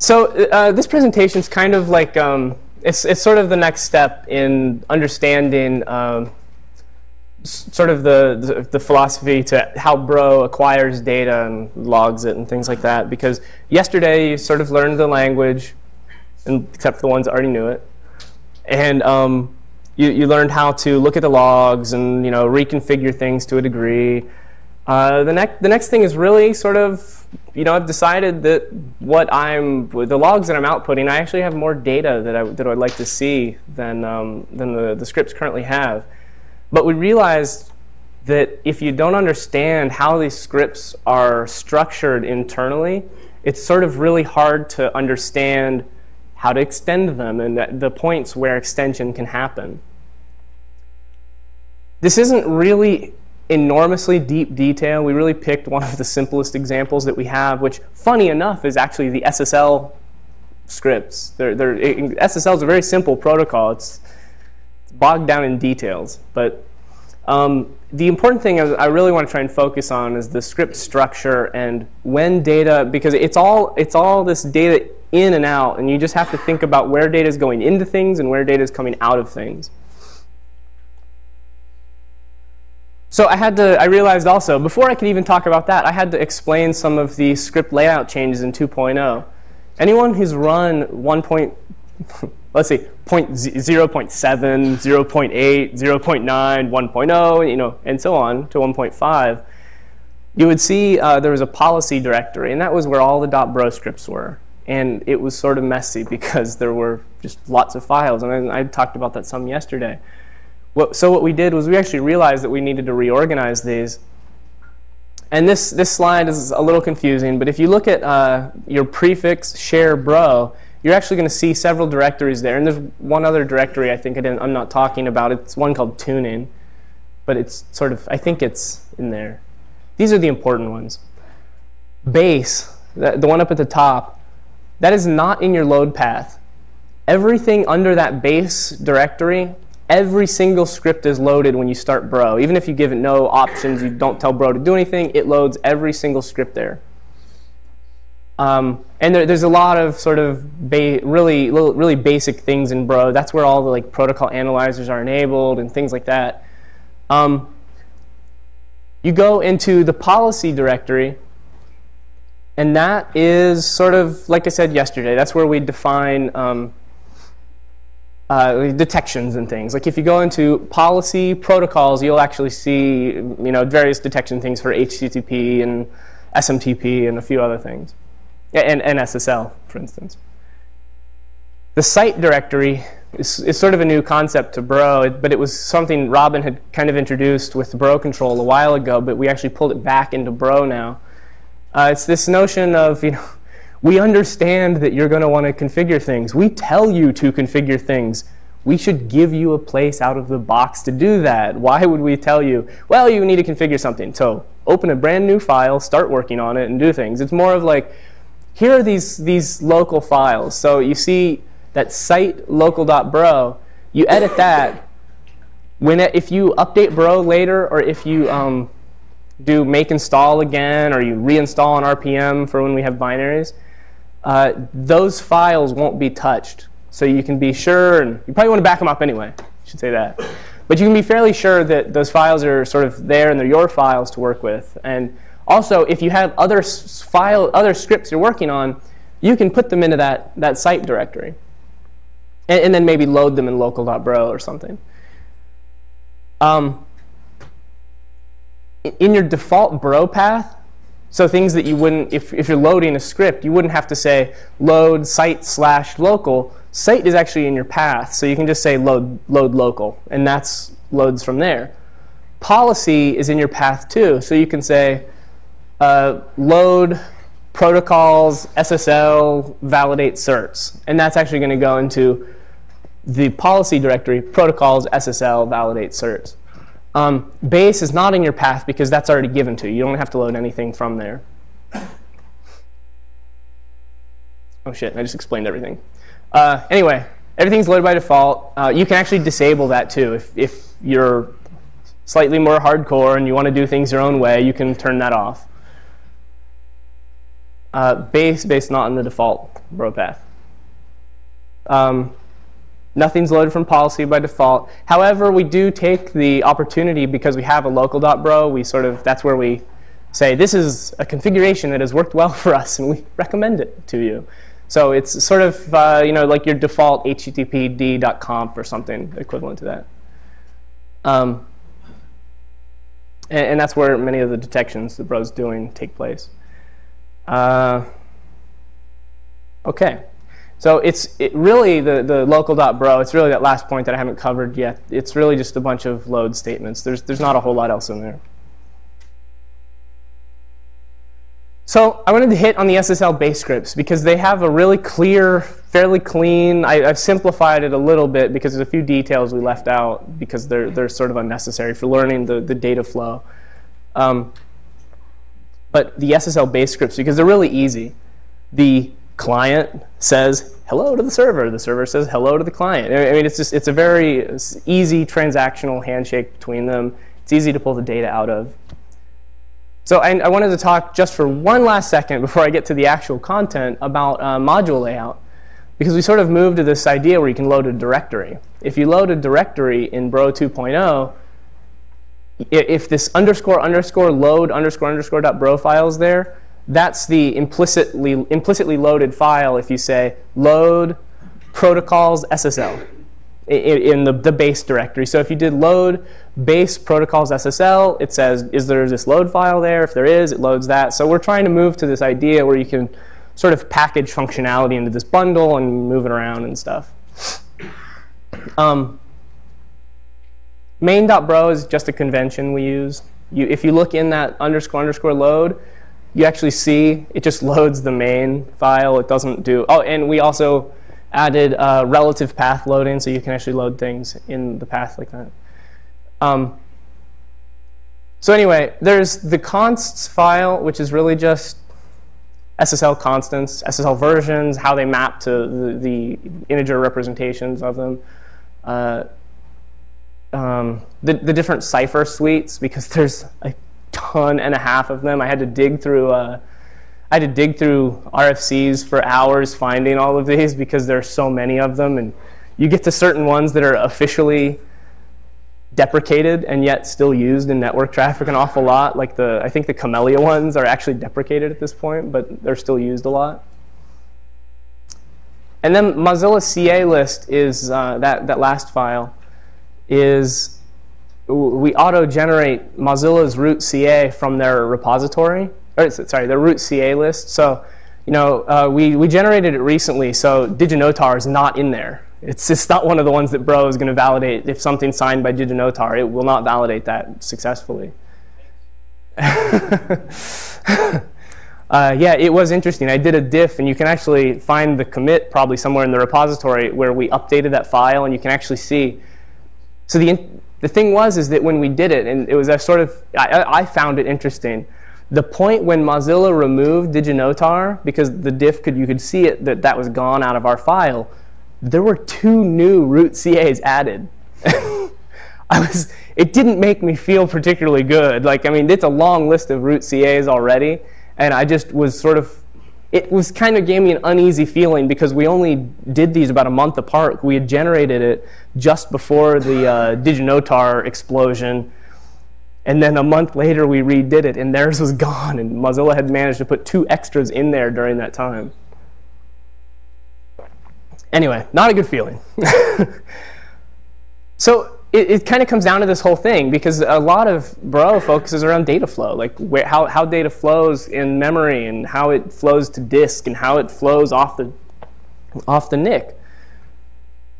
So uh, this presentation is kind of like, um, it's, it's sort of the next step in understanding um, sort of the, the, the, philosophy to how Bro acquires data and logs it and things like that. Because yesterday you sort of learned the language, and, except for the ones that already knew it. And um, you, you learned how to look at the logs and you know reconfigure things to a degree. Uh, the next the next thing is really sort of you know I've decided that what I'm the logs that I'm outputting I actually have more data that I that I'd like to see than um, than the, the scripts currently have. But we realized that if you don't understand how these scripts are structured internally, it's sort of really hard to understand how to extend them and the points where extension can happen. This isn't really enormously deep detail. We really picked one of the simplest examples that we have, which, funny enough, is actually the SSL scripts. They're, they're, SSL is a very simple protocol. It's bogged down in details. But um, the important thing I really want to try and focus on is the script structure and when data, because it's all, it's all this data in and out, and you just have to think about where data is going into things and where data is coming out of things. So I had to, I realized also, before I could even talk about that, I had to explain some of the script layout changes in 2.0. Anyone who's run 1. Point, let's see, point 0 0.7, 0 0.8, 0 0.9, 1.0, you know, and so on to 1.5, you would see uh, there was a policy directory, and that was where all the .bro scripts were. And it was sort of messy because there were just lots of files, and I, I talked about that some yesterday. What, so what we did was we actually realized that we needed to reorganize these. And this, this slide is a little confusing, but if you look at uh, your prefix share bro, you're actually going to see several directories there. And there's one other directory I think I am not talking about. It's one called tuning, but it's sort of, I think it's in there. These are the important ones. Base, the one up at the top, that is not in your load path. Everything under that base directory every single script is loaded when you start Bro. Even if you give it no options, you don't tell Bro to do anything, it loads every single script there. Um, and there, there's a lot of sort of really, really basic things in Bro. That's where all the like protocol analyzers are enabled and things like that. Um, you go into the policy directory, and that is sort of, like I said yesterday, that's where we define um, uh, detections and things. Like if you go into policy protocols, you'll actually see you know various detection things for HTTP and SMTP and a few other things, and, and SSL, for instance. The site directory is, is sort of a new concept to Bro, but it was something Robin had kind of introduced with Bro control a while ago, but we actually pulled it back into Bro now. Uh, it's this notion of you know we understand that you're going to want to configure things. We tell you to configure things. We should give you a place out of the box to do that. Why would we tell you, well, you need to configure something. So open a brand new file, start working on it, and do things. It's more of like, here are these, these local files. So you see that site local.bro, you edit that. When it, if you update bro later, or if you um, do make install again, or you reinstall an RPM for when we have binaries, uh, those files won't be touched. So you can be sure, and you probably want to back them up anyway, I should say that. But you can be fairly sure that those files are sort of there and they're your files to work with. And also, if you have other file, other scripts you're working on, you can put them into that, that site directory. And, and then maybe load them in local.bro or something. Um, in your default bro path, so things that you wouldn't, if, if you're loading a script, you wouldn't have to say load site slash local. Site is actually in your path, so you can just say load, load local, and that's loads from there. Policy is in your path too, so you can say uh, load protocols, SSL, validate certs, and that's actually going to go into the policy directory, protocols, SSL, validate certs. Um, base is not in your path because that's already given to you. You don't have to load anything from there. Oh shit, I just explained everything. Uh, anyway, everything's loaded by default. Uh, you can actually disable that too. If, if you're slightly more hardcore and you want to do things your own way, you can turn that off. uh, base based not in the default bro path. Um, nothing's loaded from policy by default. However, we do take the opportunity because we have a local.bro. We sort of that's where we say this is a configuration that has worked well for us, and we recommend it to you. So it's sort of uh, you know like your default httpd.conf or something equivalent to that. Um, and, and, that's where many of the detections the bro's doing take place. Uh, okay. So it's it really the, the local.bro, it's really that last point that I haven't covered yet. It's really just a bunch of load statements. There's, there's not a whole lot else in there. So I wanted to hit on the SSL base scripts because they have a really clear, fairly clean, I, have simplified it a little bit because there's a few details we left out because they're, they're sort of unnecessary for learning the, the data flow. Um, but the SSL base scripts, because they're really easy, the client says hello to the server, the server says hello to the client. I mean, it's just, it's a very easy transactional handshake between them. It's easy to pull the data out of. So I, I, wanted to talk just for one last second before I get to the actual content about uh, module layout. Because we sort of moved to this idea where you can load a directory. If you load a directory in Bro 2.0, if this underscore underscore load underscore underscore dot bro file is there, that's the implicitly, implicitly loaded file if you say load protocols SSL in the, the base directory. So if you did load base protocols SSL, it says, is there this load file there? If there is, it loads that. So we're trying to move to this idea where you can sort of package functionality into this bundle and move it around and stuff. Um, main.bro is just a convention we use. You, if you look in that underscore underscore load, you actually see it just loads the main file. It doesn't do, oh, and we also added uh, relative path loading, so you can actually load things in the path like that. Um, so anyway, there's the consts file, which is really just SSL constants, SSL versions, how they map to the, the integer representations of them. Uh, um, the, the different cipher suites, because there's a ton and a half of them. I had to dig through uh, I had to dig through RFCs for hours finding all of these because there are so many of them. And you get to certain ones that are officially deprecated and yet still used in network traffic an awful lot. Like the, I think the Camellia ones are actually deprecated at this point, but they're still used a lot. And then Mozilla CA list is uh, that, that last file is we auto-generate Mozilla's root CA from their repository or sorry, the root CA list. So, you know, uh, we, we generated it recently, so DigiNotar is not in there. It's just not one of the ones that Bro is going to validate. If something's signed by DigiNotar, it will not validate that successfully. uh, yeah, it was interesting. I did a diff, and you can actually find the commit probably somewhere in the repository where we updated that file, and you can actually see. So the, the thing was is that when we did it, and it was a sort of, I, I found it interesting the point when Mozilla removed DigiNotar, because the diff could you could see it that that was gone out of our file, there were two new root CAs added. I was it didn't make me feel particularly good. Like I mean, it's a long list of root CAs already, and I just was sort of it was kind of gave me an uneasy feeling because we only did these about a month apart. We had generated it just before the uh, DigiNotar explosion and then a month later, we redid it, and theirs was gone. And Mozilla had managed to put two extras in there during that time. Anyway, not a good feeling. so it, it kind of comes down to this whole thing because a lot of Bro focuses around data flow, like where, how, how data flows in memory and how it flows to disk and how it flows off the, off the NIC.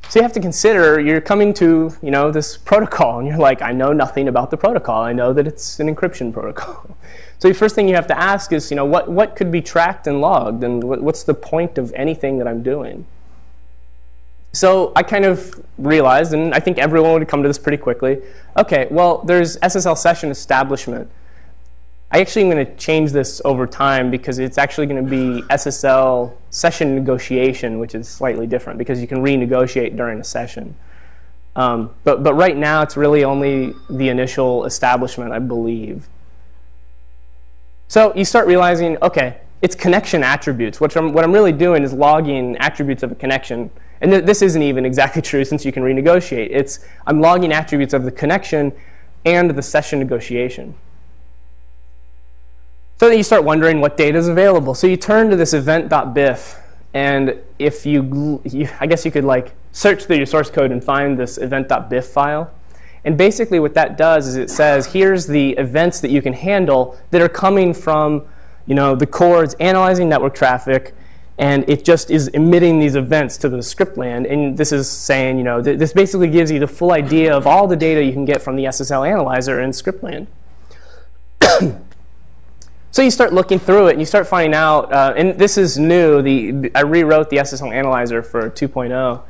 So you have to consider you're coming to you know this protocol and you're like, I know nothing about the protocol. I know that it's an encryption protocol. So the first thing you have to ask is, you know, what, what could be tracked and logged and what, what's the point of anything that I'm doing? So I kind of realized, and I think everyone would come to this pretty quickly, okay, well, there's SSL session establishment. I actually am going to change this over time because it's actually going to be SSL session negotiation, which is slightly different because you can renegotiate during a session. Um, but, but right now, it's really only the initial establishment, I believe. So you start realizing, okay, it's connection attributes. What I'm, what I'm really doing is logging attributes of a connection. And th this isn't even exactly true since you can renegotiate. It's I'm logging attributes of the connection and the session negotiation. So then you start wondering what data is available. So you turn to this event.bif, and if you, you, I guess you could like search through your source code and find this event.bif file. And basically what that does is it says, here's the events that you can handle that are coming from you know, the cores analyzing network traffic, and it just is emitting these events to the script land. And this is saying, you know, th this basically gives you the full idea of all the data you can get from the SSL analyzer in script land. so you start looking through it, and you start finding out, uh, and this is new. The I rewrote the SSL analyzer for 2.0.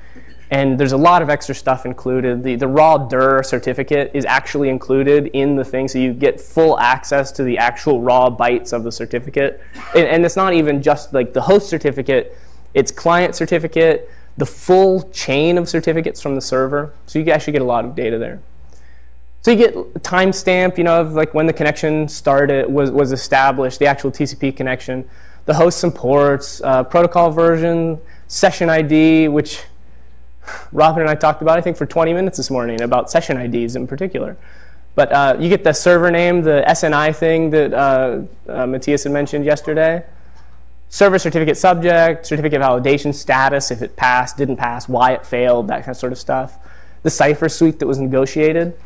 And there's a lot of extra stuff included. The, the raw DER certificate is actually included in the thing, so you get full access to the actual raw bytes of the certificate. And, and it's not even just like the host certificate, it's client certificate, the full chain of certificates from the server. So you actually get a lot of data there. So you get timestamp, you know, of like when the connection started, was, was established, the actual TCP connection, the host and ports, uh, protocol version, session ID, which Robin and I talked about, I think, for 20 minutes this morning about session IDs in particular. But uh, you get the server name, the SNI thing that uh, uh, Matthias had mentioned yesterday. Server certificate subject, certificate validation status, if it passed, didn't pass, why it failed, that kind of sort of stuff. The cipher suite that was negotiated.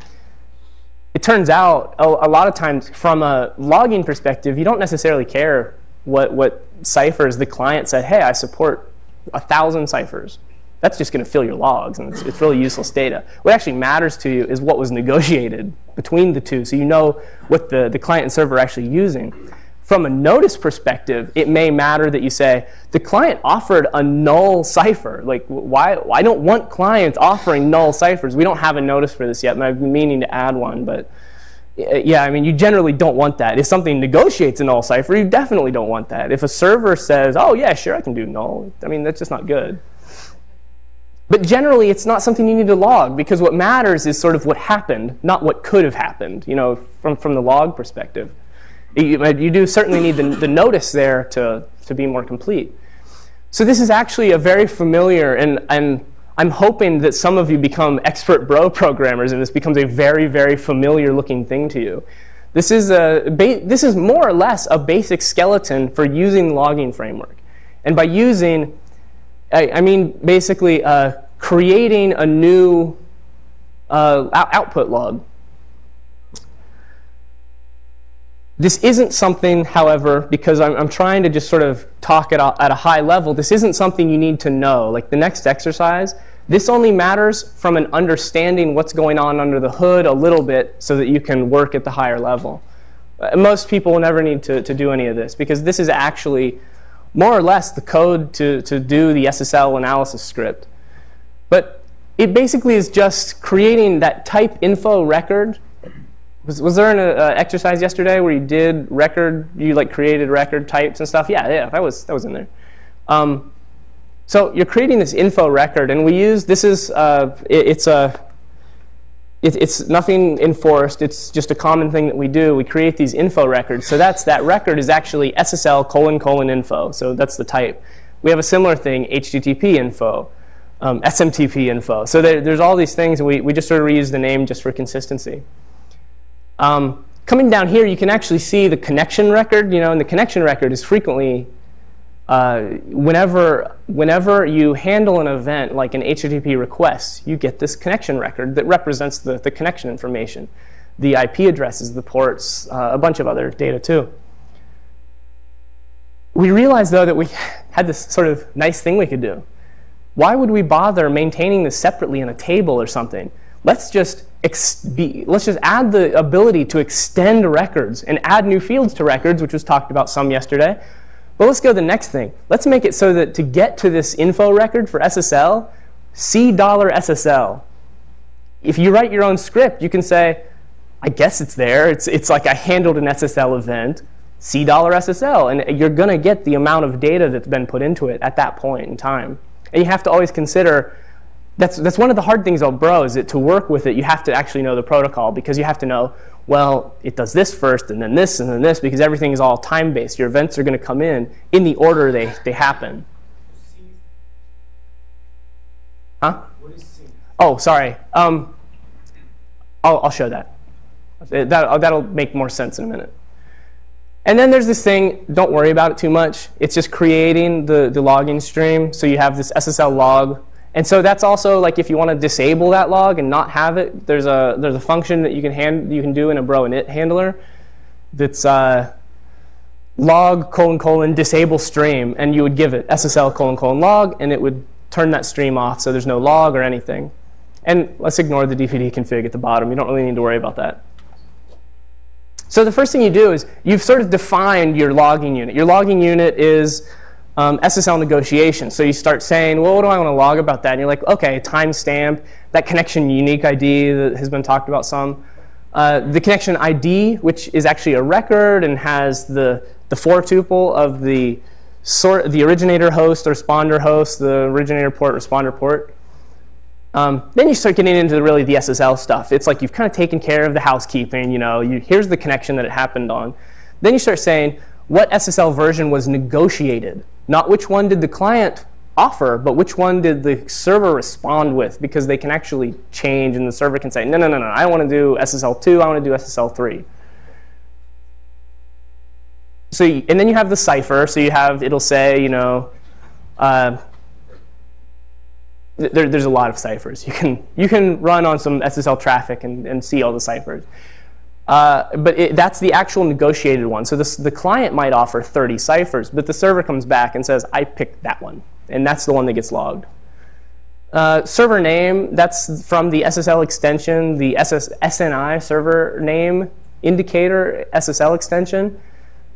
It turns out, a, a lot of times, from a logging perspective, you don't necessarily care what, what ciphers the client said, hey, I support a thousand ciphers that's just going to fill your logs, and it's, it's, really useless data. What actually matters to you is what was negotiated between the two, so you know what the, the client and server are actually using. From a notice perspective, it may matter that you say, the client offered a null cipher. Like, why, I don't want clients offering null ciphers. We don't have a notice for this yet, and I've been meaning to add one, but eh, yeah, I mean, you generally don't want that. If something negotiates a null cipher, you definitely don't want that. If a server says, oh, yeah, sure, I can do null, I mean, that's just not good. But generally, it's not something you need to log because what matters is sort of what happened, not what could have happened, you know, from, from the log perspective. You, you do certainly need the, the notice there to, to be more complete. So this is actually a very familiar, and, and I'm hoping that some of you become expert bro programmers and this becomes a very, very familiar looking thing to you. This is, a, this is more or less a basic skeleton for using logging framework. And by using, I, I mean basically uh, creating a new uh, output log. This isn't something, however, because I'm, I'm trying to just sort of talk at a, at a high level, this isn't something you need to know. Like the next exercise, this only matters from an understanding what's going on under the hood a little bit so that you can work at the higher level. Uh, most people will never need to, to do any of this because this is actually more or less the code to, to do the SSL analysis script. But it basically is just creating that type info record. Was, was there an uh, exercise yesterday where you did record, you like created record types and stuff? Yeah, yeah, that was, that was in there. Um, so you're creating this info record, and we use, this is, uh, it, it's a, it, it's nothing enforced. It's just a common thing that we do. We create these info records. So that's that record is actually SSL colon colon info. So that's the type. We have a similar thing, HTTP info, um, SMTP info. So there, there's all these things, and we, we just sort of reuse the name just for consistency. Um, coming down here, you can actually see the connection record. You know, and the connection record is frequently uh, whenever, whenever you handle an event like an HTTP request, you get this connection record that represents the, the connection information, the IP addresses, the ports, uh, a bunch of other data too. We realized, though, that we had this sort of nice thing we could do. Why would we bother maintaining this separately in a table or something? Let's just, be, let's just add the ability to extend records and add new fields to records, which was talked about some yesterday, but let's go to the next thing. Let's make it so that to get to this info record for SSL, C dollar $SSL. If you write your own script, you can say, I guess it's there. It's, it's like I handled an SSL event, C dollar $SSL. And you're going to get the amount of data that's been put into it at that point in time. And you have to always consider, that's, that's one of the hard things about Bro is that to work with it, you have to actually know the protocol because you have to know, well, it does this first and then this and then this because everything is all time-based. Your events are going to come in in the order they, they happen. Huh? Oh, sorry. Um, I'll, I'll show that. That, that'll make more sense in a minute. And then there's this thing, don't worry about it too much. It's just creating the, the logging stream. So you have this SSL log. And so that's also like if you want to disable that log and not have it, there's a, there's a function that you can, hand, you can do in a bro init handler that's uh, log colon colon disable stream. And you would give it SSL colon colon log, and it would turn that stream off so there's no log or anything. And let's ignore the dpd config at the bottom. You don't really need to worry about that. So the first thing you do is you've sort of defined your logging unit. Your logging unit is um, SSL negotiation. So you start saying, well, what do I want to log about that? And you're like, OK, timestamp, that connection unique ID that has been talked about some. Uh, the connection ID, which is actually a record and has the, the four tuple of the, sort, the originator host, the responder host, the originator port, responder port. Um, then you start getting into really the SSL stuff. It's like you've kind of taken care of the housekeeping. You know, you, here's the connection that it happened on. Then you start saying what SSL version was negotiated, not which one did the client offer, but which one did the server respond with, because they can actually change, and the server can say, no, no, no, no, I want to do SSL2, I want to do SSL3. So, and then you have the cipher. So you have, it'll say, you know, uh, there, there's a lot of ciphers. You can, you can run on some SSL traffic and, and see all the ciphers. Uh, but it, that's the actual negotiated one. So this, the client might offer 30 ciphers, but the server comes back and says, I picked that one. And that's the one that gets logged. Uh, server name, that's from the SSL extension, the SS, SNI server name indicator SSL extension.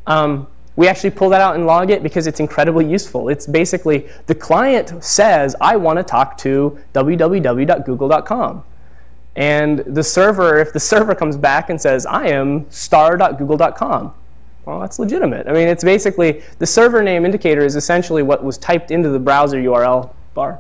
Um, we actually pull that out and log it because it's incredibly useful. It's basically the client says, I want to talk to www.google.com. And the server, if the server comes back and says, I am star.google.com, well, that's legitimate. I mean, it's basically the server name indicator is essentially what was typed into the browser URL bar.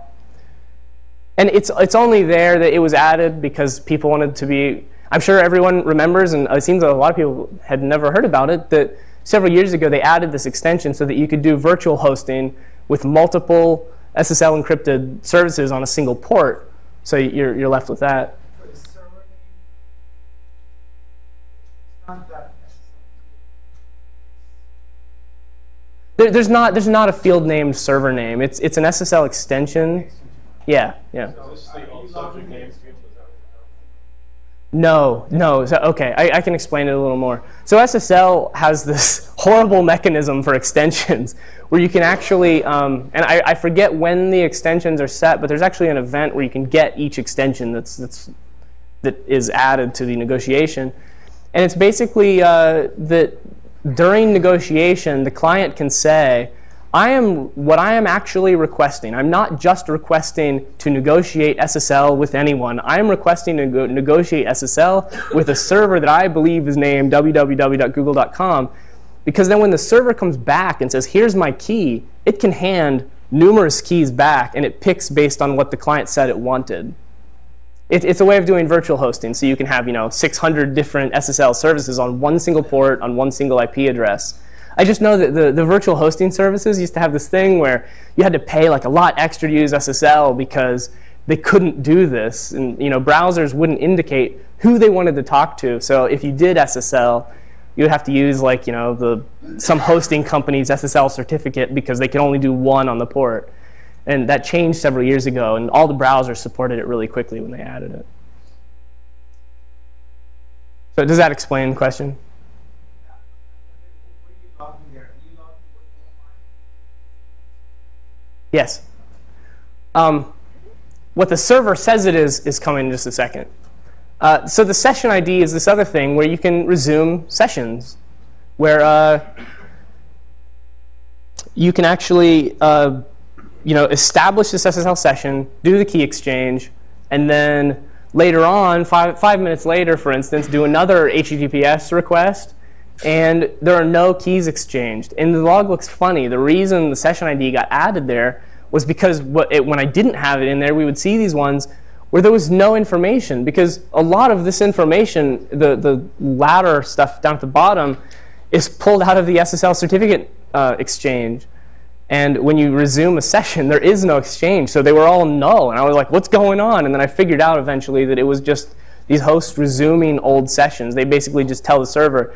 And it's, it's only there that it was added because people wanted to be, I'm sure everyone remembers, and it seems that a lot of people had never heard about it, that several years ago, they added this extension so that you could do virtual hosting with multiple SSL encrypted services on a single port. So you're, you're left with that. There, there's not there's not a field named server name. It's it's an SSL extension. Yeah, yeah. No, no. So, okay, I, I, can explain it a little more. So SSL has this horrible mechanism for extensions where you can actually, um, and I, I, forget when the extensions are set, but there's actually an event where you can get each extension that's, that's, that is added to the negotiation. And it's basically uh, that during negotiation, the client can say, I am what I am actually requesting. I'm not just requesting to negotiate SSL with anyone. I am requesting to negotiate SSL with a server that I believe is named www.google.com. Because then when the server comes back and says, here's my key, it can hand numerous keys back and it picks based on what the client said it wanted. It, it's a way of doing virtual hosting. So you can have you know 600 different SSL services on one single port on one single IP address. I just know that the, the virtual hosting services used to have this thing where you had to pay like a lot extra to use SSL because they couldn't do this. And you know, browsers wouldn't indicate who they wanted to talk to. So if you did SSL, you would have to use like you know the some hosting company's SSL certificate because they could only do one on the port. And that changed several years ago, and all the browsers supported it really quickly when they added it. So does that explain the question? Yes. Um, what the server says it is is coming in just a second. Uh, so the session ID is this other thing where you can resume sessions, where uh, you can actually uh, you know, establish this SSL session, do the key exchange, and then later on, five, five minutes later, for instance, do another HTTPS request, and there are no keys exchanged. And the log looks funny. The reason the session ID got added there was because it, when I didn't have it in there, we would see these ones where there was no information because a lot of this information, the, the latter stuff down at the bottom, is pulled out of the SSL certificate uh, exchange. And when you resume a session, there is no exchange. So they were all null. And I was like, what's going on? And then I figured out eventually that it was just these hosts resuming old sessions. They basically just tell the server,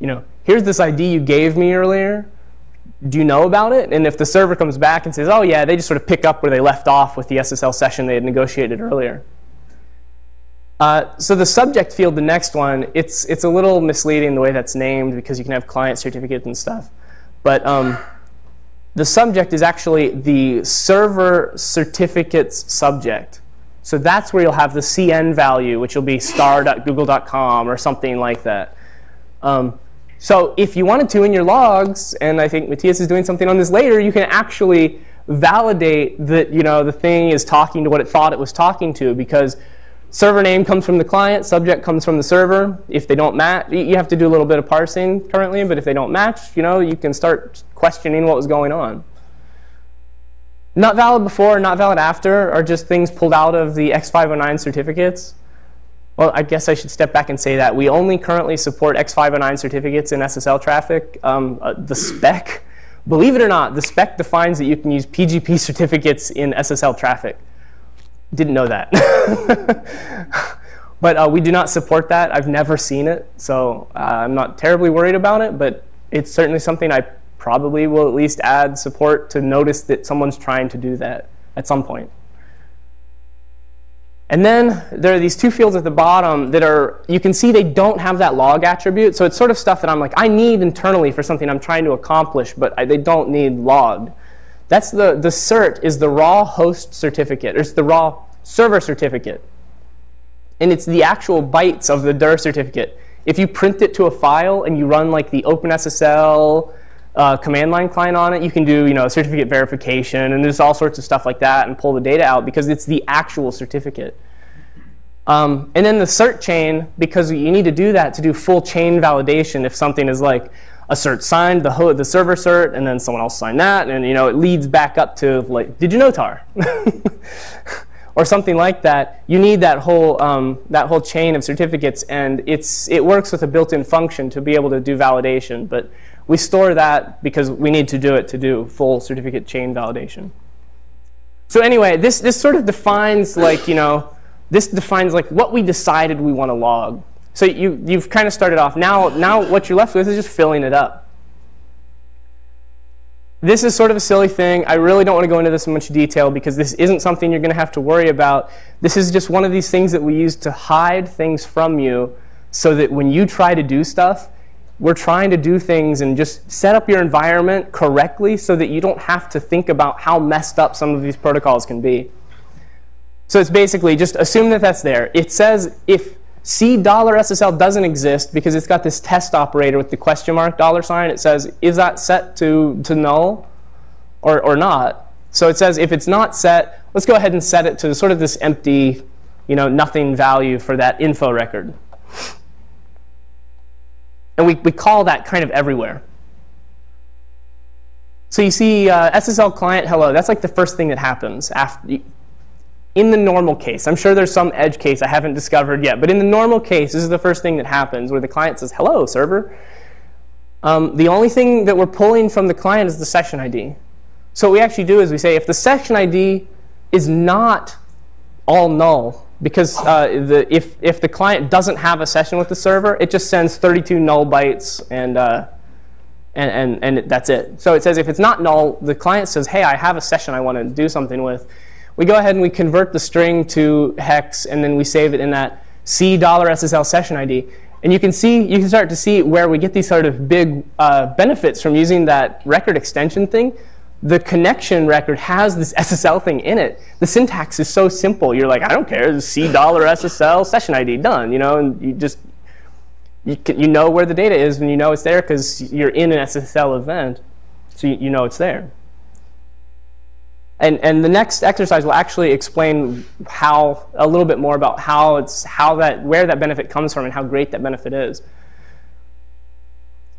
you know, here's this ID you gave me earlier. Do you know about it? And if the server comes back and says, oh, yeah, they just sort of pick up where they left off with the SSL session they had negotiated earlier. Uh, so the subject field, the next one, it's, it's a little misleading the way that's named because you can have client certificates and stuff. But um, the subject is actually the server certificates subject. So that's where you'll have the CN value, which will be star.google.com or something like that. Um, so if you wanted to in your logs, and I think Matthias is doing something on this later, you can actually validate that you know the thing is talking to what it thought it was talking to because Server name comes from the client, subject comes from the server. If they don't match, you have to do a little bit of parsing currently, but if they don't match, you know, you can start questioning what was going on. Not valid before, not valid after are just things pulled out of the X509 certificates. Well, I guess I should step back and say that. We only currently support X509 certificates in SSL traffic. Um, uh, the spec, believe it or not, the spec defines that you can use PGP certificates in SSL traffic. Didn't know that. but uh, we do not support that. I've never seen it, so uh, I'm not terribly worried about it, but it's certainly something I probably will at least add support to notice that someone's trying to do that at some point. And then there are these two fields at the bottom that are, you can see they don't have that log attribute. So it's sort of stuff that I'm like, I need internally for something I'm trying to accomplish, but I, they don't need logged. That's the, the cert is the raw host certificate. It's the raw server certificate. And it's the actual bytes of the DER certificate. If you print it to a file and you run like the OpenSSL uh, command line client on it, you can do you know certificate verification and there's all sorts of stuff like that and pull the data out because it's the actual certificate. Um, and then the cert chain, because you need to do that to do full chain validation if something is like, a cert signed, the, the server cert, and then someone else signed that, and you know it leads back up to like, DigiNotar? or something like that, you need that whole, um, that whole chain of certificates, and it's, it works with a built-in function to be able to do validation. But we store that because we need to do it to do full certificate chain validation. So anyway, this, this sort of defines like, you know, this defines like what we decided we want to log. So you, you've kind of started off. Now, now what you're left with is just filling it up. This is sort of a silly thing. I really don't want to go into this in much detail because this isn't something you're going to have to worry about. This is just one of these things that we use to hide things from you so that when you try to do stuff, we're trying to do things and just set up your environment correctly so that you don't have to think about how messed up some of these protocols can be. So it's basically just assume that that's there. It says if C dollar $SSL doesn't exist because it's got this test operator with the question mark dollar sign. It says, is that set to, to null or, or not? So it says if it's not set, let's go ahead and set it to sort of this empty, you know, nothing value for that info record. And we, we call that kind of everywhere. So you see uh, SSL client hello. That's like the first thing that happens after in the normal case, I'm sure there's some edge case I haven't discovered yet, but in the normal case, this is the first thing that happens where the client says, hello, server. Um, the only thing that we're pulling from the client is the session ID. So what we actually do is we say if the session ID is not all null, because uh, the, if, if the client doesn't have a session with the server, it just sends 32 null bytes and, uh, and, and, and that's it. So it says if it's not null, the client says, hey, I have a session I want to do something with we go ahead and we convert the string to hex, and then we save it in that C $SSL session ID. And you can see, you can start to see where we get these sort of big uh, benefits from using that record extension thing. The connection record has this SSL thing in it. The syntax is so simple. You're like, I don't care, C SSL session ID, done. You know, and you just, you, can, you know where the data is and you know it's there because you're in an SSL event. So you, you know it's there. And, and the next exercise will actually explain how, a little bit more about how it's, how that, where that benefit comes from and how great that benefit is.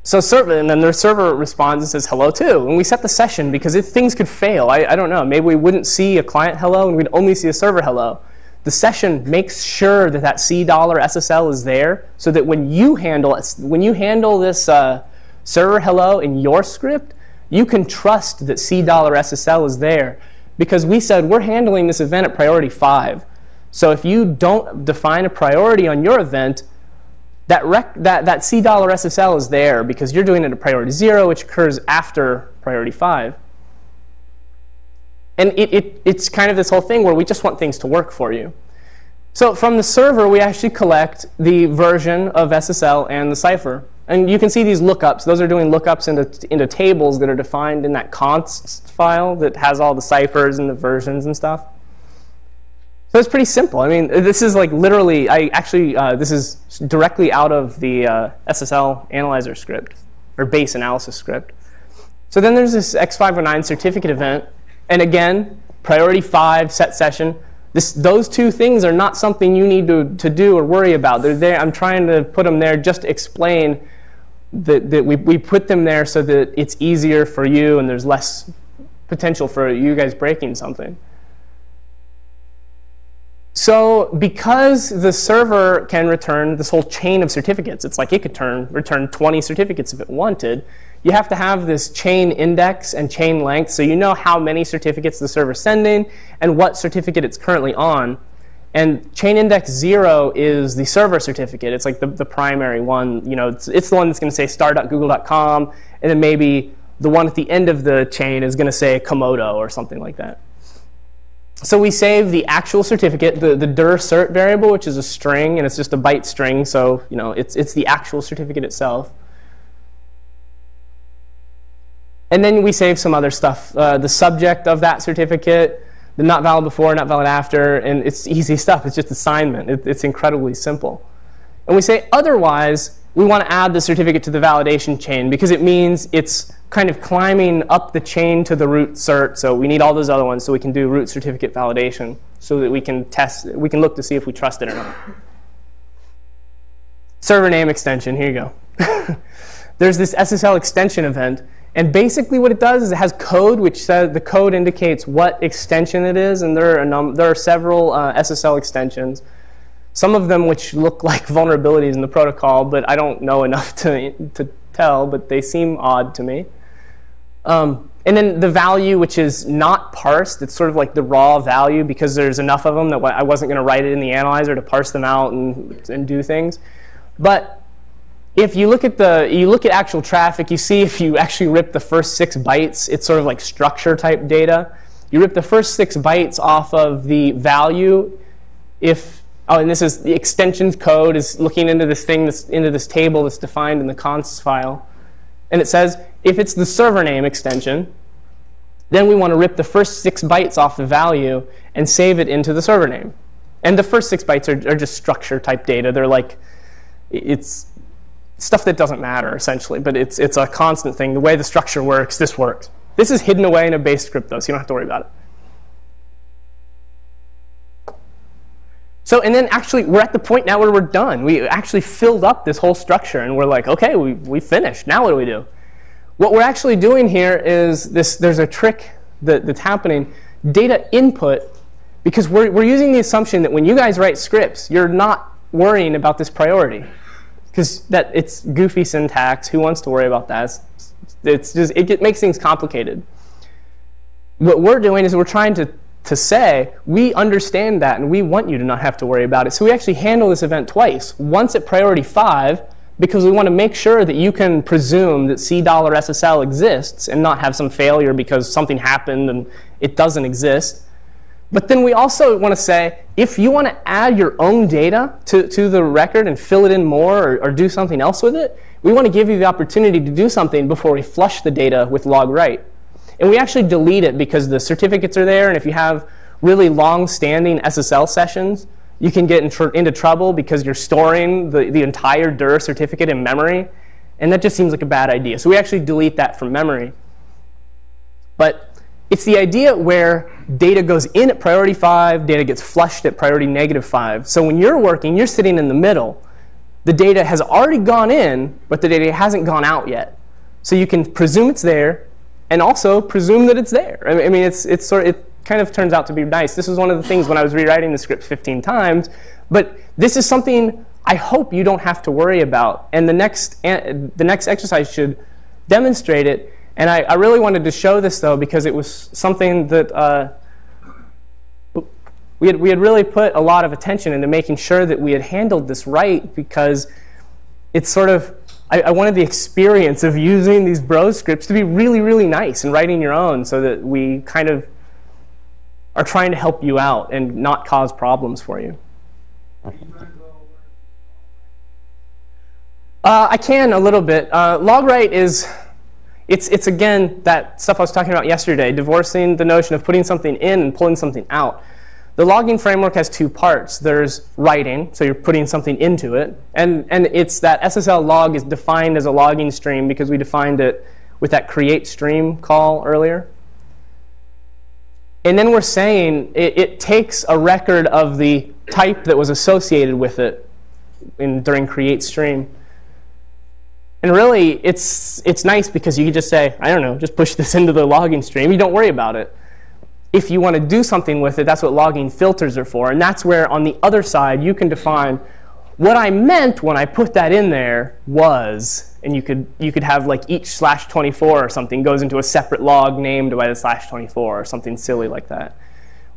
so server, and then their server responds and says hello too. And we set the session because if things could fail, I, I don't know, maybe we wouldn't see a client hello and we'd only see a server hello. The session makes sure that that C dollar SSL is there so that when you handle when you handle this uh, server hello in your script, you can trust that C dollar SSL is there because we said we're handling this event at priority five. So if you don't define a priority on your event, that, rec- that, that C dollar SSL is there because you're doing it at priority zero, which occurs after priority five. And it, it, it's kind of this whole thing where we just want things to work for you. So from the server, we actually collect the version of SSL and the cipher. And you can see these lookups. Those are doing lookups into, into tables that are defined in that const file that has all the ciphers and the versions and stuff. So it's pretty simple. I mean, this is like literally, I actually, uh, this is directly out of the uh, SSL analyzer script, or base analysis script. So then there's this X509 certificate event. And again, priority five, set session. This, those two things are not something you need to, to do or worry about. They're there. I'm trying to put them there just to explain that, that we, we put them there so that it's easier for you and there's less potential for you guys breaking something. So because the server can return this whole chain of certificates, it's like it could turn, return 20 certificates if it wanted, you have to have this chain index and chain length so you know how many certificates the server's sending and what certificate it's currently on. And chain index zero is the server certificate. It's like the, the primary one. You know, it's, it's the one that's going to say star.google.com, and then maybe the one at the end of the chain is going to say Comodo or something like that. So we save the actual certificate, the, the DER cert variable, which is a string, and it's just a byte string, so you know it's, it's the actual certificate itself. And then we save some other stuff, uh, the subject of that certificate, the not valid before, not valid after, and it's easy stuff. It's just assignment. It, it's incredibly simple. And we say otherwise, we want to add the certificate to the validation chain because it means it's kind of climbing up the chain to the root cert. So we need all those other ones so we can do root certificate validation so that we can test, we can look to see if we trust it or not. Server name extension, here you go. There's this SSL extension event. And basically what it does is it has code which says the code indicates what extension it is. And there are, there are several uh, SSL extensions. Some of them which look like vulnerabilities in the protocol, but I don't know enough to, to tell, but they seem odd to me. Um, and then the value, which is not parsed, it's sort of like the raw value because there's enough of them that I wasn't going to write it in the analyzer to parse them out and, and do things. But if you look at the you look at actual traffic, you see if you actually rip the first six bytes, it's sort of like structure type data. You rip the first six bytes off of the value. If oh, and this is the extensions code is looking into this thing, this, into this table that's defined in the const file, and it says if it's the server name extension, then we want to rip the first six bytes off the value and save it into the server name. And the first six bytes are, are just structure type data. They're like, it's stuff that doesn't matter essentially, but it's, it's a constant thing. The way the structure works, this works. This is hidden away in a base script though, so you don't have to worry about it. So, and then actually, we're at the point now where we're done. We actually filled up this whole structure, and we're like, okay, we, we finished. Now what do we do? What we're actually doing here is this, there's a trick that, that's happening. Data input, because we're, we're using the assumption that when you guys write scripts, you're not worrying about this priority. Because that it's goofy syntax. Who wants to worry about that? It's, it's just, it, it makes things complicated. What we're doing is we're trying to to say, we understand that and we want you to not have to worry about it. So we actually handle this event twice. Once at priority five, because we want to make sure that you can presume that C SSL exists and not have some failure because something happened and it doesn't exist. But then we also want to say, if you want to add your own data to, to the record and fill it in more or, or do something else with it, we want to give you the opportunity to do something before we flush the data with log write. And we actually delete it because the certificates are there, and if you have really long-standing SSL sessions, you can get in tr into trouble because you're storing the, the entire DER certificate in memory, and that just seems like a bad idea. So we actually delete that from memory. But it's the idea where data goes in at priority 5, data gets flushed at priority negative 5. So when you're working, you're sitting in the middle. the data has already gone in, but the data hasn't gone out yet. So you can presume it's there, and also presume that it's there. I mean, it's, it's sort of, it kind of turns out to be nice. This is one of the things when I was rewriting the script 15 times, but this is something I hope you don't have to worry about. And the next, eh, the next exercise should demonstrate it. And I, I really wanted to show this, though, because it was something that uh, we, had, we had really put a lot of attention into making sure that we had handled this right because it's sort of I, I, wanted the experience of using these bro scripts to be really, really nice and writing your own so that we kind of are trying to help you out and not cause problems for you. Uh, I can a little bit. Uh, logwrite is, it's, it's again that stuff I was talking about yesterday, divorcing the notion of putting something in and pulling something out. The logging framework has two parts. There's writing, so you're putting something into it. And, and it's that SSL log is defined as a logging stream because we defined it with that create stream call earlier. And then we're saying it, it takes a record of the type that was associated with it in, during create stream. And really, it's, it's nice because you can just say, I don't know, just push this into the logging stream. You don't worry about it if you want to do something with it, that's what logging filters are for. And that's where on the other side you can define what I meant when I put that in there was, and you could, you could have like each slash 24 or something goes into a separate log named by the slash 24 or something silly like that.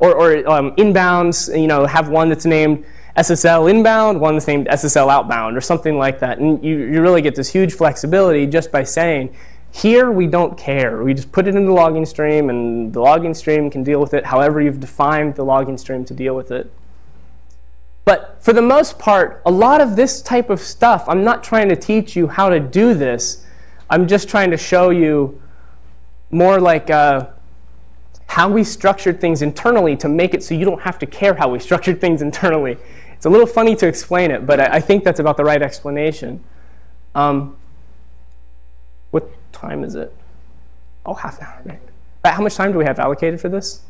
Or, or um, inbounds, you know, have one that's named SSL inbound, one that's named SSL outbound or something like that. And you, you really get this huge flexibility just by saying, here, we don't care. We just put it in the logging stream, and the logging stream can deal with it however you've defined the logging stream to deal with it. But for the most part, a lot of this type of stuff, I'm not trying to teach you how to do this. I'm just trying to show you more like uh, how we structured things internally to make it so you don't have to care how we structured things internally. It's a little funny to explain it, but I, I think that's about the right explanation. Um, what time is it? Oh, half an hour. Right. How much time do we have allocated for this?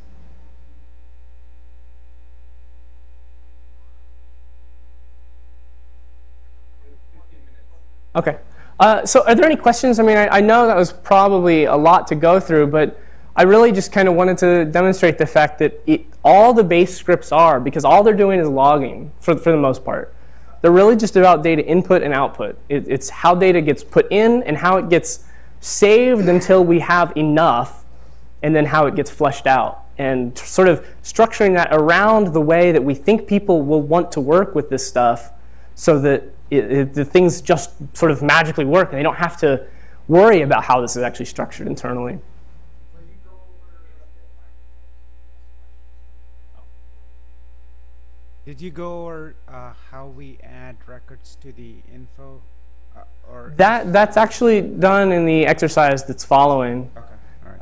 Okay. Uh, so are there any questions? I mean, I, I, know that was probably a lot to go through, but I really just kind of wanted to demonstrate the fact that it, all the base scripts are, because all they're doing is logging for, for the most part. They're really just about data input and output. It, it's how data gets put in and how it gets saved until we have enough, and then how it gets flushed out. And sort of structuring that around the way that we think people will want to work with this stuff so that it, the things just sort of magically work and they don't have to worry about how this is actually structured internally. Did you go or uh, how we add records to the info or that that's actually done in the exercise that's following. Okay.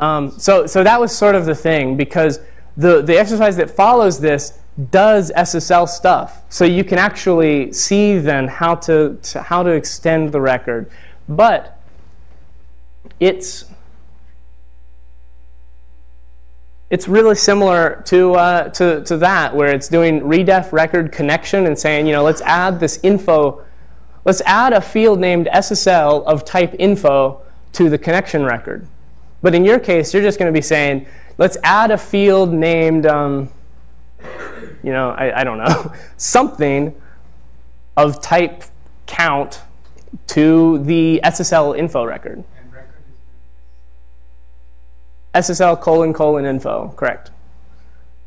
Um, so so that was sort of the thing because the the exercise that follows this does SSL stuff. So you can actually see then how to, to how to extend the record, but it's it's really similar to, uh, to, to that, where it's doing redef record connection and saying, you know, let's add this info Let's add a field named SSL of type info to the connection record. But in your case, you're just going to be saying, let's add a field named, um, you know, I, I don't know, something of type count to the SSL info record. SSL colon colon info, correct.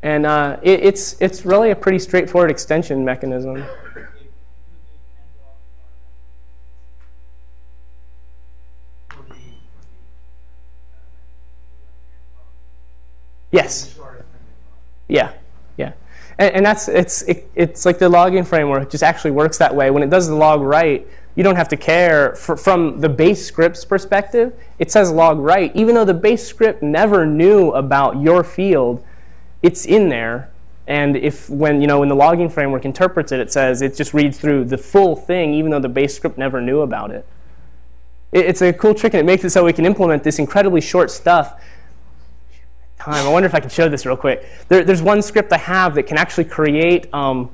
And uh, it, it's, it's really a pretty straightforward extension mechanism. Yes. Yeah, yeah. And, and that's it's it, it's like the logging framework just actually works that way. When it does the log write, you don't have to care for, from the base script's perspective. It says log write, even though the base script never knew about your field. It's in there, and if when you know when the logging framework interprets it, it says it just reads through the full thing, even though the base script never knew about it. it it's a cool trick, and it makes it so we can implement this incredibly short stuff time. I wonder if I can show this real quick. There, there's one script I have that can actually create. Um,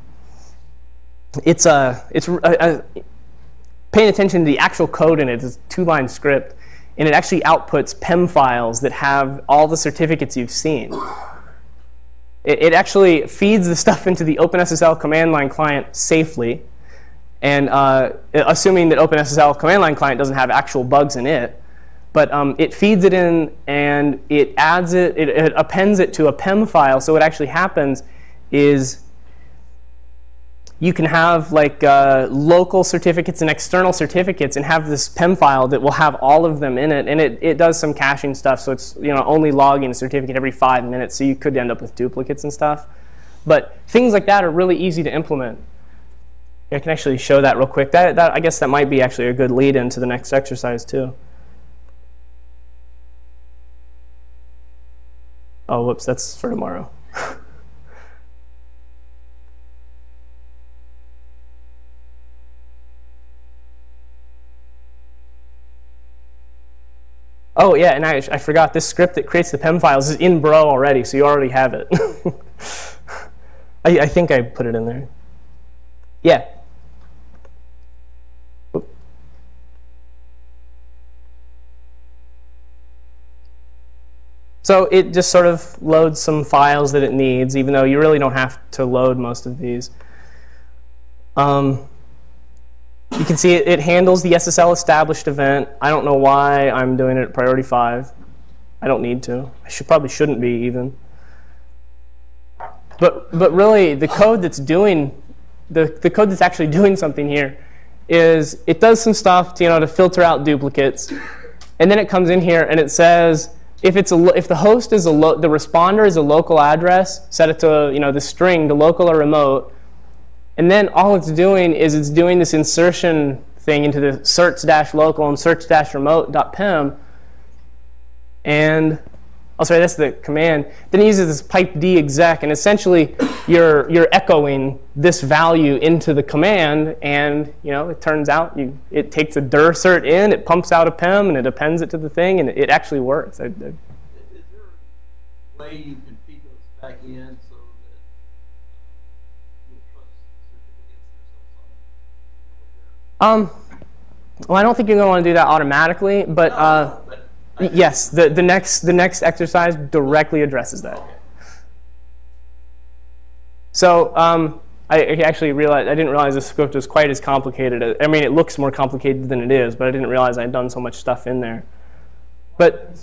it's a it's a, a, paying attention to the actual code in it. It's a two-line script, and it actually outputs PEM files that have all the certificates you've seen. It, it actually feeds the stuff into the OpenSSL command line client safely, and uh, assuming that OpenSSL command line client doesn't have actual bugs in it, but um, it feeds it in and it adds it, it, it appends it to a PEM file. So what actually happens is you can have like uh, local certificates and external certificates and have this PEM file that will have all of them in it. And it, it does some caching stuff, so it's you know only logging a certificate every five minutes, so you could end up with duplicates and stuff. But things like that are really easy to implement. I can actually show that real quick. That, that I guess that might be actually a good lead into the next exercise too. Oh, whoops, that's for tomorrow. Oh yeah, and I, I forgot this script that creates the PEM files is in Bro already, so you already have it. I, I think I put it in there. Yeah. So it just sort of loads some files that it needs, even though you really don't have to load most of these. Um, you can see it, it, handles the SSL established event. I don't know why I'm doing it at priority 5. I don't need to. I should probably shouldn't be even. But, but really, the code that's doing, the, the code that's actually doing something here is it does some stuff to, you know, to filter out duplicates. And then it comes in here and it says, if it's a, if the host is a the responder is a local address, set it to you know the string to local or remote, and then all it's doing is it's doing this insertion thing into the certs-local and certs-remote.pem, and oh sorry that's the command. Then it uses this piped_exec, and essentially you're you're echoing this value into the command, and you know it turns out you it takes a DER cert in, it pumps out a pem, and it appends it to the thing, and it, it actually works. I, I, way you can feed those back in? Um, well, I don't think you're going to want to do that automatically, but, uh, yes, the, the, next, the next exercise directly addresses that. So um, I actually realized, I didn't realize the script was quite as complicated. I mean, it looks more complicated than it is, but I didn't realize I'd done so much stuff in there. But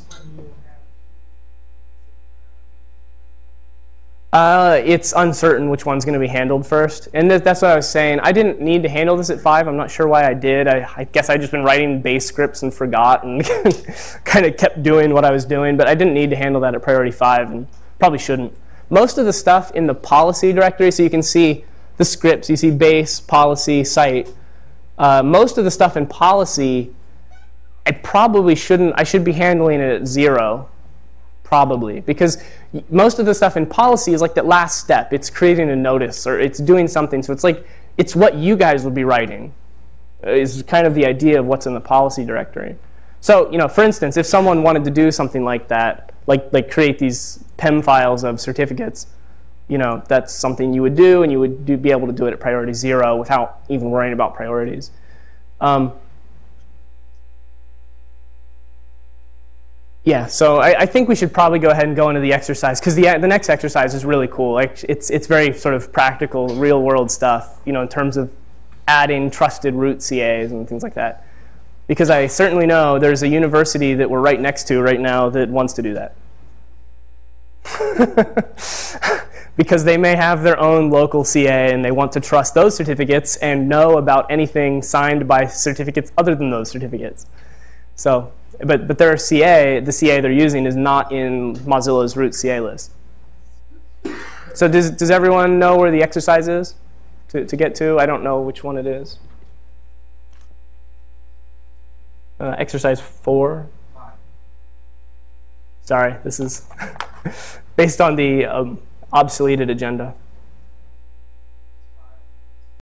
Uh, it's uncertain which one's going to be handled first. And th that's what I was saying. I didn't need to handle this at 5. I'm not sure why I did. I, I guess i just been writing base scripts and forgot and kind of kept doing what I was doing. But I didn't need to handle that at priority 5 and probably shouldn't. Most of the stuff in the policy directory, so you can see the scripts. You see base, policy, site. Uh, most of the stuff in policy, I probably shouldn't. I should be handling it at 0 probably. Because most of the stuff in policy is like that last step. It's creating a notice or it's doing something. So it's like, it's what you guys would be writing is kind of the idea of what's in the policy directory. So, you know, for instance, if someone wanted to do something like that, like, like create these PEM files of certificates, you know, that's something you would do, and you would do, be able to do it at priority zero without even worrying about priorities. Um, Yeah, so I, I, think we should probably go ahead and go into the exercise because the, the next exercise is really cool. Like it's, it's very sort of practical, real world stuff, you know, in terms of adding trusted root CAs and things like that. Because I certainly know there's a university that we're right next to right now that wants to do that. because they may have their own local CA and they want to trust those certificates and know about anything signed by certificates other than those certificates. So but, but their CA, the CA they're using is not in Mozilla's root CA list. So does, does everyone know where the exercise is to, to get to? I don't know which one it is. Uh, exercise four. Sorry, this is based on the um, obsoleted agenda.